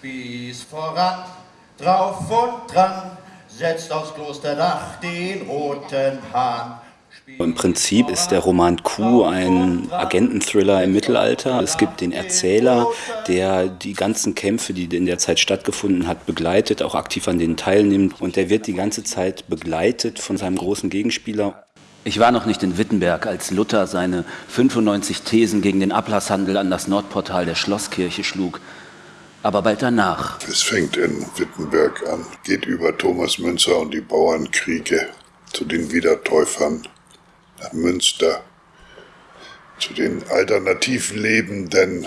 Spieß voran, drauf und dran, setzt aufs Klosterdach den roten Hahn. Im Prinzip ist der Roman Q ein Agententhriller im Mittelalter. Es gibt den Erzähler, der die ganzen Kämpfe, die in der Zeit stattgefunden hat, begleitet, auch aktiv an denen teilnimmt. Und der wird die ganze Zeit begleitet von seinem großen Gegenspieler. Ich war noch nicht in Wittenberg, als Luther seine 95 Thesen gegen den Ablasshandel an das Nordportal der Schlosskirche schlug. Aber bald danach. Es fängt in Wittenberg an, geht über Thomas Münzer und die Bauernkriege zu den Wiedertäufern nach Münster, zu den alternativ lebenden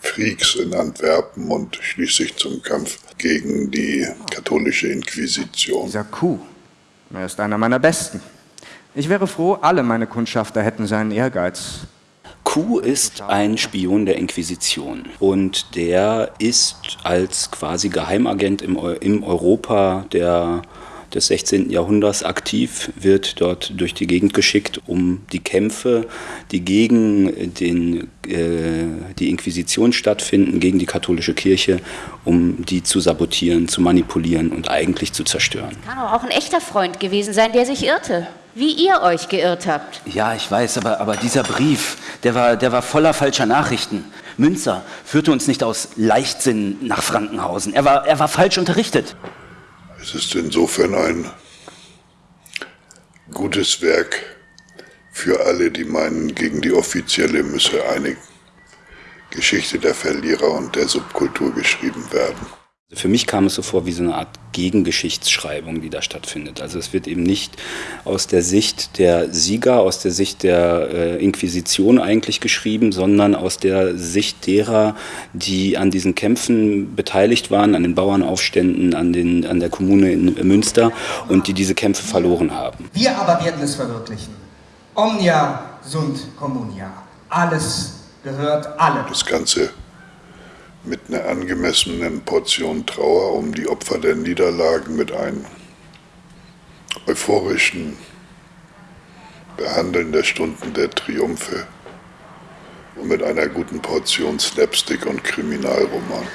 Freaks in Antwerpen und schließlich zum Kampf gegen die katholische Inquisition. Dieser Kuh, er ist einer meiner besten. Ich wäre froh, alle meine Kundschafter hätten seinen Ehrgeiz. Q ist ein Spion der Inquisition und der ist als quasi Geheimagent im, im Europa der des 16. Jahrhunderts aktiv, wird dort durch die Gegend geschickt, um die Kämpfe, die gegen den, äh, die Inquisition stattfinden, gegen die katholische Kirche, um die zu sabotieren, zu manipulieren und eigentlich zu zerstören. Kann auch ein echter Freund gewesen sein, der sich irrte. Wie ihr euch geirrt habt. Ja, ich weiß, aber, aber dieser Brief, der war, der war voller falscher Nachrichten. Münzer führte uns nicht aus Leichtsinn nach Frankenhausen. Er war, er war falsch unterrichtet. Es ist insofern ein gutes Werk für alle, die meinen, gegen die offizielle müsse eine Geschichte der Verlierer und der Subkultur geschrieben werden. Für mich kam es so vor wie so eine Art Gegengeschichtsschreibung, die da stattfindet. Also es wird eben nicht aus der Sicht der Sieger, aus der Sicht der äh, Inquisition eigentlich geschrieben, sondern aus der Sicht derer, die an diesen Kämpfen beteiligt waren, an den Bauernaufständen, an, den, an der Kommune in Münster und die diese Kämpfe verloren haben. Wir aber werden es verwirklichen. Omnia sunt communia. Alles gehört allem. Das Ganze mit einer angemessenen Portion Trauer um die Opfer der Niederlagen, mit einem euphorischen Behandeln der Stunden der Triumphe und mit einer guten Portion Slapstick und Kriminalroman.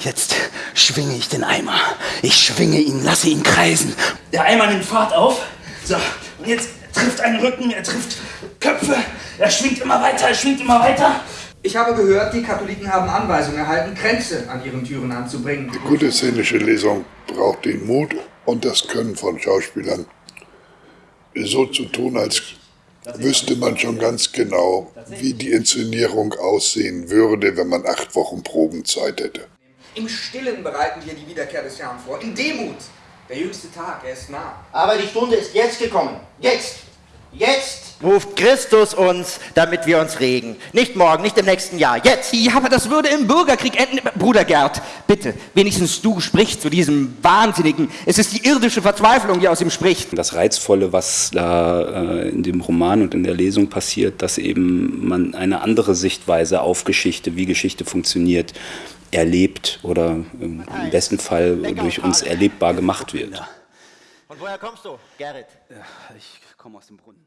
Jetzt schwinge ich den Eimer. Ich schwinge ihn, lasse ihn kreisen. Der Eimer nimmt Fahrt auf. So, und jetzt trifft einen Rücken, er trifft Köpfe. Er schwingt immer weiter, er schwingt immer weiter. Ich habe gehört, die Katholiken haben Anweisungen erhalten, Kränze an ihren Türen anzubringen. Die gute szenische Lesung braucht den Mut und das Können von Schauspielern, so zu tun, als wüsste man schon ganz genau, wie die Inszenierung aussehen würde, wenn man acht Wochen Probenzeit hätte. Im Stillen bereiten wir die Wiederkehr des Herrn vor, in Demut. Der jüngste Tag, er ist nah. Aber die Stunde ist jetzt gekommen. Jetzt! Jetzt! ruft Christus uns, damit wir uns regen. Nicht morgen, nicht im nächsten Jahr, jetzt. Ja, aber das würde im Bürgerkrieg enden. Bruder Gerd, bitte, wenigstens du sprichst zu diesem Wahnsinnigen. Es ist die irdische Verzweiflung, die aus ihm spricht. Das Reizvolle, was da äh, in dem Roman und in der Lesung passiert, dass eben man eine andere Sichtweise auf Geschichte, wie Geschichte funktioniert, erlebt oder im besten Fall durch uns erlebbar gemacht wird. Und woher kommst du, Gerrit? Ja, ich komme aus dem Brunnen.